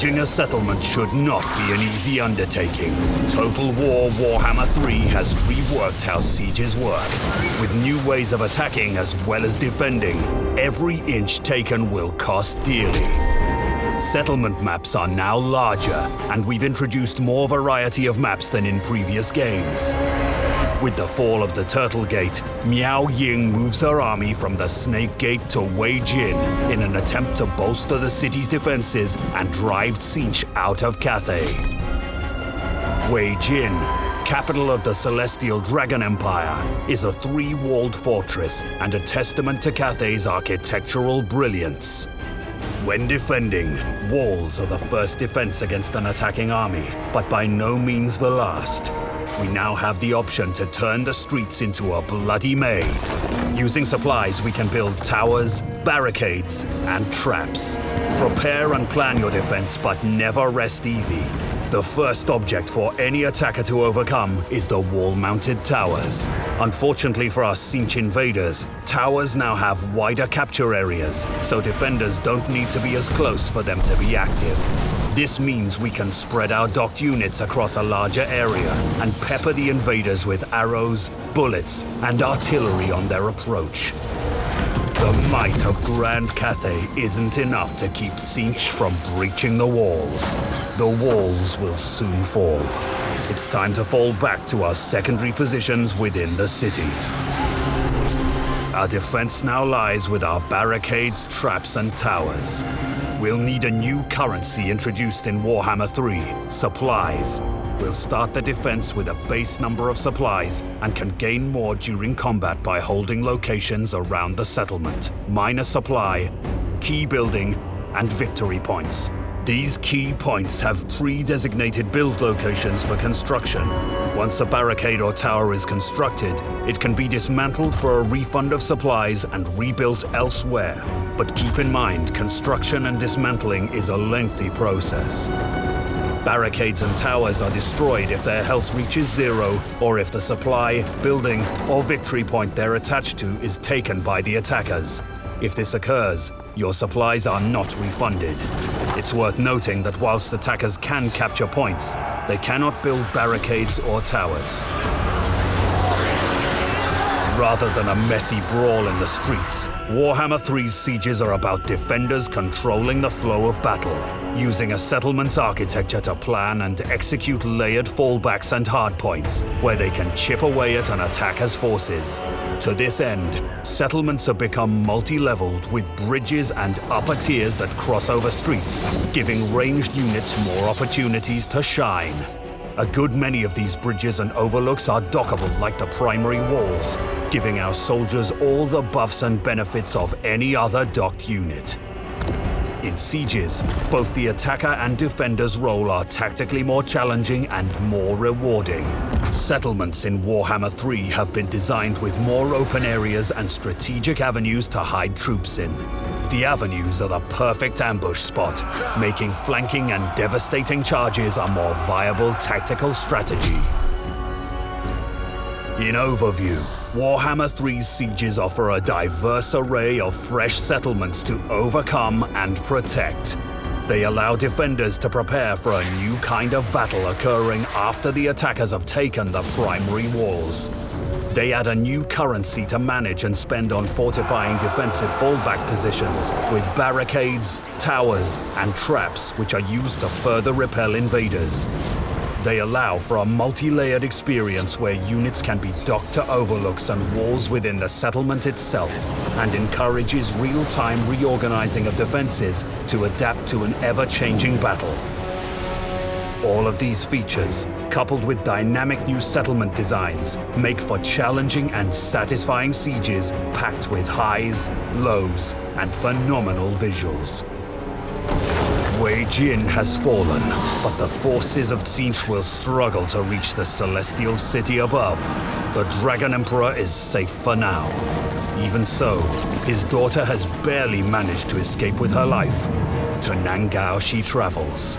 Sieging a settlement should not be an easy undertaking. Total War Warhammer 3 has reworked how sieges work. With new ways of attacking as well as defending, every inch taken will cost dearly. Settlement maps are now larger, and we've introduced more variety of maps than in previous games. With the fall of the Turtle Gate, Miao Ying moves her army from the Snake Gate to Wei Jin in an attempt to bolster the city's defenses and drive Tzeentch out of Cathay. Wei Jin, capital of the Celestial Dragon Empire, is a three-walled fortress and a testament to Cathay's architectural brilliance. When defending, walls are the first defense against an attacking army, but by no means the last. We now have the option to turn the streets into a bloody maze. Using supplies, we can build towers, barricades, and traps. Prepare and plan your defense, but never rest easy. The first object for any attacker to overcome is the wall-mounted towers. Unfortunately for our Tzeentch invaders, towers now have wider capture areas, so defenders don't need to be as close for them to be active. This means we can spread our docked units across a larger area and pepper the invaders with arrows, bullets, and artillery on their approach. The might of Grand Cathay isn't enough to keep Tzeentch from breaching the walls. The walls will soon fall. It's time to fall back to our secondary positions within the city. Our defense now lies with our barricades, traps, and towers. We'll need a new currency introduced in Warhammer 3, supplies. We'll start the defense with a base number of supplies and can gain more during combat by holding locations around the settlement. Minor supply, key building, and victory points. These key points have pre-designated build locations for construction. Once a barricade or tower is constructed, it can be dismantled for a refund of supplies and rebuilt elsewhere. But keep in mind, construction and dismantling is a lengthy process. Barricades and towers are destroyed if their health reaches zero, or if the supply, building, or victory point they're attached to is taken by the attackers. If this occurs, your supplies are not refunded. It's worth noting that whilst attackers can capture points, they cannot build barricades or towers. Rather than a messy brawl in the streets, Warhammer 3's sieges are about defenders controlling the flow of battle, using a settlement's architecture to plan and execute layered fallbacks and hardpoints, where they can chip away at an attacker's forces. To this end, settlements have become multi-leveled with bridges and upper tiers that cross over streets, giving ranged units more opportunities to shine. A good many of these bridges and overlooks are dockable like the primary walls, giving our soldiers all the buffs and benefits of any other docked unit. In sieges, both the attacker and defender's role are tactically more challenging and more rewarding. Settlements in Warhammer 3 have been designed with more open areas and strategic avenues to hide troops in. The avenues are the perfect ambush spot, making flanking and devastating charges a more viable tactical strategy. In overview, Warhammer 3's sieges offer a diverse array of fresh settlements to overcome and protect. They allow defenders to prepare for a new kind of battle occurring after the attackers have taken the primary walls. They add a new currency to manage and spend on fortifying defensive fallback positions with barricades, towers, and traps which are used to further repel invaders. They allow for a multi-layered experience where units can be docked to overlooks and walls within the settlement itself, and encourages real-time reorganizing of defenses to adapt to an ever-changing battle. All of these features, coupled with dynamic new settlement designs, make for challenging and satisfying sieges packed with highs, lows, and phenomenal visuals. Wei Jin has fallen, but the forces of Tzeentch will struggle to reach the celestial city above. The Dragon Emperor is safe for now. Even so, his daughter has barely managed to escape with her life. To Nan-Gau she travels,